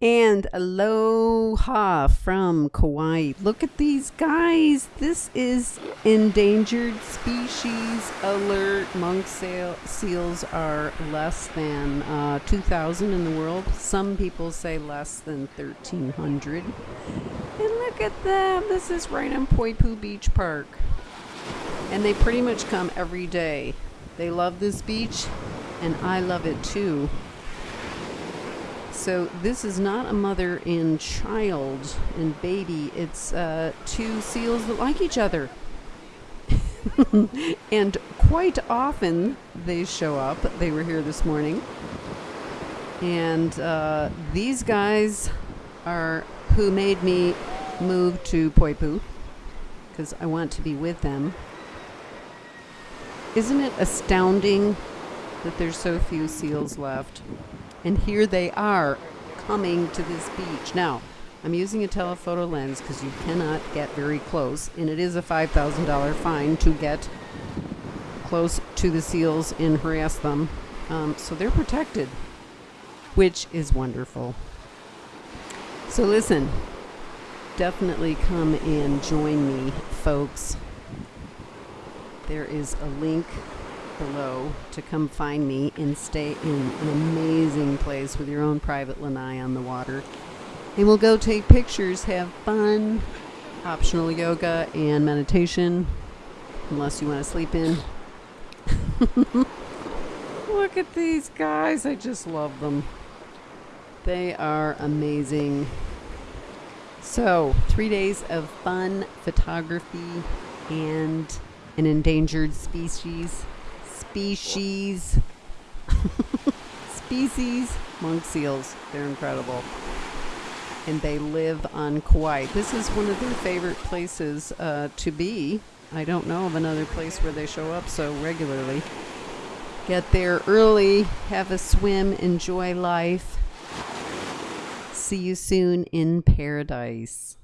And aloha from Kauai. Look at these guys. This is endangered species alert. Monk sail- seals are less than uh, 2,000 in the world. Some people say less than 1,300. And look at them. This is right on Poipu Beach Park. And they pretty much come every day. They love this beach, and I love it too. So this is not a mother and child and baby. It's uh, two seals that like each other. and quite often they show up. They were here this morning. And uh, these guys are who made me move to Poipu because I want to be with them. Isn't it astounding that there's so few seals left? And here they are coming to this beach. Now, I'm using a telephoto lens because you cannot get very close, and it is a $5,000 fine to get close to the seals and harass them. Um, so they're protected, which is wonderful. So listen, definitely come and join me, folks. There is a link below to come find me and stay in an amazing place with your own private lanai on the water. And we'll go take pictures, have fun, optional yoga and meditation, unless you want to sleep in. Look at these guys. I just love them. They are amazing. So, three days of fun photography and an endangered species species. species monk seals. They're incredible. And they live on Kauai. This is one of their favorite places uh, to be. I don't know of another place where they show up so regularly. Get there early, have a swim, enjoy life. See you soon in paradise.